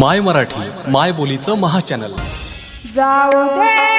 माय मराठी माय बोलीचं महाचॅनल जाऊ दे.